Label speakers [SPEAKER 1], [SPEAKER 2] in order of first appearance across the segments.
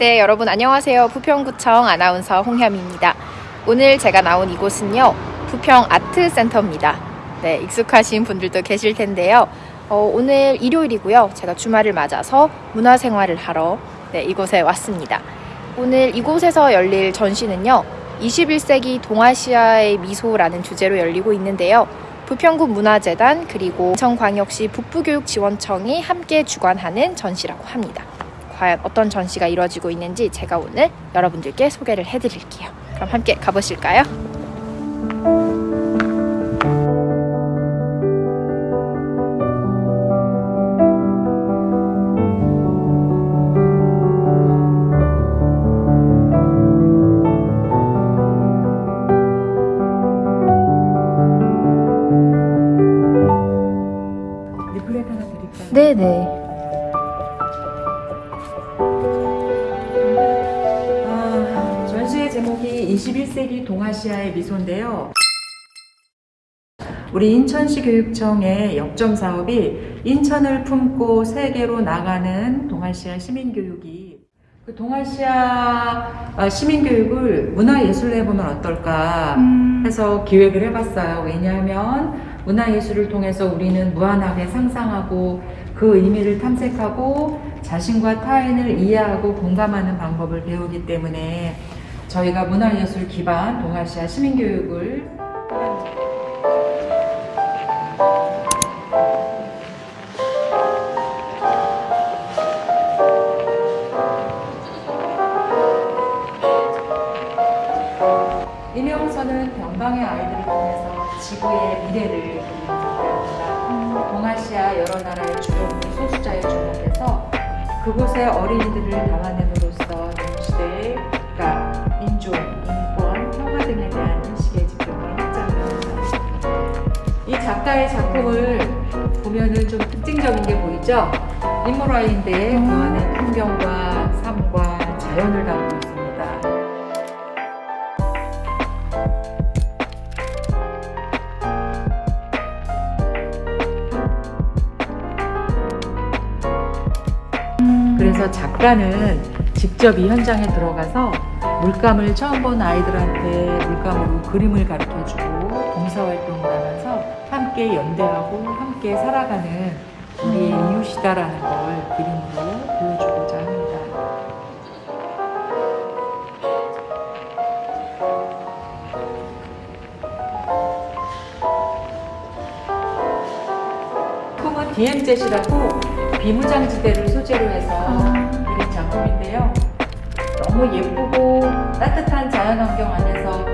[SPEAKER 1] 네, 여러분 안녕하세요. 부평구청 아나운서 홍현입니다. 오늘 제가 나온 이곳은요, 부평 아트센터입니다. 네, 익숙하신 분들도 계실 텐데요. 어, 오늘 일요일이고요. 제가 주말을 맞아서 문화생활을 하러 네, 이곳에 왔습니다. 오늘 이곳에서 열릴 전시는요, 21세기 동아시아의 미소라는 주제로 열리고 있는데요. 부평구 문화재단 그리고 인천광역시 북부교육지원청이 함께 주관하는 전시라고 합니다. 과연 어떤 전시가 이루어지고 있는지 제가 오늘 여러분들께 소개를 해드릴게요. 그럼 함께 가보실까요? 네네.
[SPEAKER 2] 제목이 21세기 동아시아의 미소인데요. 우리 인천시 교육청의 역점 사업이 인천을 품고 세계로 나가는 동아시아 시민교육이 그 동아시아 아, 시민교육을 문화예술로 해보면 어떨까 해서 기획을 해봤어요. 왜냐하면 문화예술을 통해서 우리는 무한하게 상상하고 그 의미를 탐색하고 자신과 타인을 이해하고 공감하는 방법을 배우기 때문에 저희가 문화예술 기반 동아시아 시민교육을 이명선은 변방의 아이들을 통해서 지구의 미래를 작가입니다. 동아시아 여러 나라의 주변 소수자에 주목해서 그곳의 어린이들을 담아냄으 5조, 인권, 평화 등에 대한 인식에 집중해 했잖아요. 이 작가의 작품을 보면은 좀 특징적인 게 보이죠? 인물화인데 그안의 풍경과 삶과 자연을 담고 있습니다. 그래서 작가는 직접 이 현장에 들어가서 물감을 처음 본 아이들한테 물감으로 그림을 가르쳐주고 봉사활동을 하면서 함께 연대하고 함께 살아가는 우리의 이웃이다라는 걸 그림으로 보여주고자 합니다. 작품은 DMZ이라고 비무장지대를 소재로 해서 그린 작품인데요. 너무 예쁘고 따뜻한 자연환경 안에서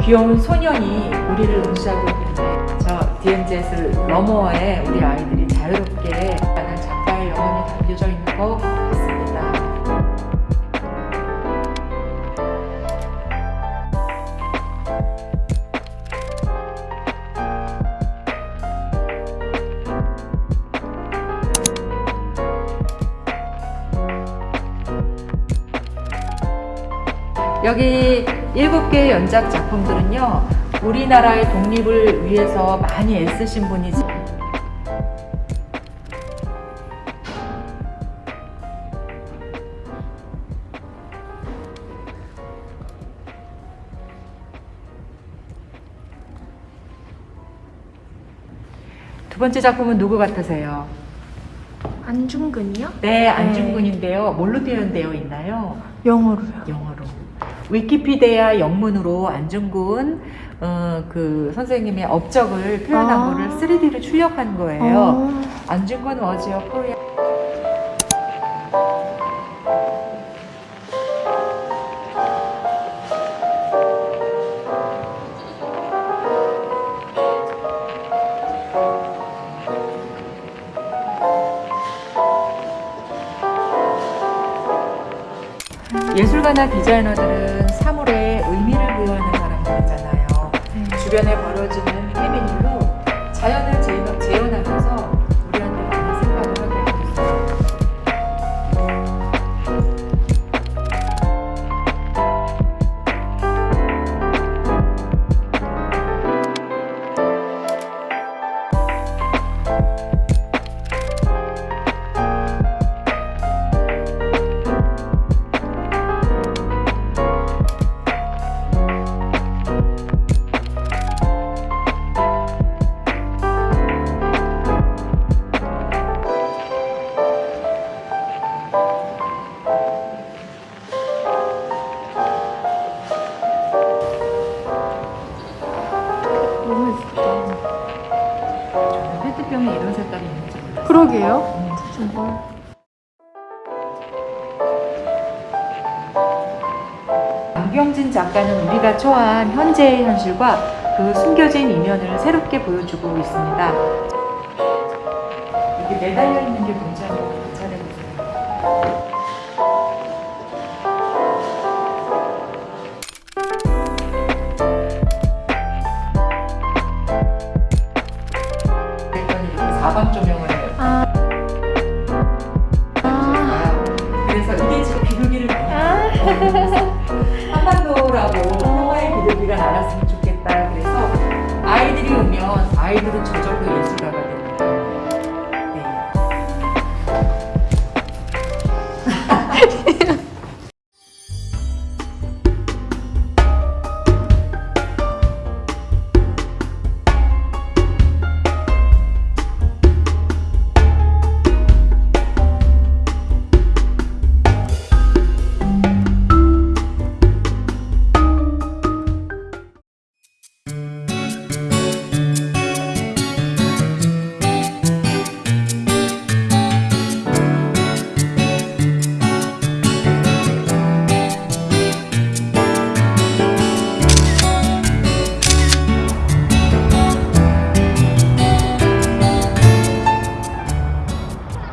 [SPEAKER 2] 귀여운 소년이 우리를 응시하고 있는데 저 DMZ를 너머에 우리 아이들이 자유롭게 하는 작가의 영혼이 담겨져 있는 것 여기 일곱 개의 연작 작품들은요, 우리나라의 독립을 위해서 많이 애쓰신 분이지. 두 번째 작품은 누구 같으세요?
[SPEAKER 1] 안중근이요?
[SPEAKER 2] 네, 안중근인데요. 뭘로 되어 있나요?
[SPEAKER 1] 영어로요.
[SPEAKER 2] 영어로. 위키피디아 영문으로 안중근 어, 그 선생님의 업적을 표현한
[SPEAKER 1] 아.
[SPEAKER 2] 거를 3D로 출력한 거예요. 안중근 워즈요 코리아. 예술가나 디자이너들은 사물에 의미를 부여하는 사람들이잖아요. 주변에 음. 너무 예쁘다. 페트병에 이런 색깔이 있는지 몰랐어요.
[SPEAKER 1] 그러게요. 음, 정말.
[SPEAKER 2] 안경진 작가는 우리가 초한 현재의 현실과 그 숨겨진 이면을 새롭게 보여주고 있습니다. 이게 매달려 있는 게 문제는 괜찮아요. 아이들은 저절로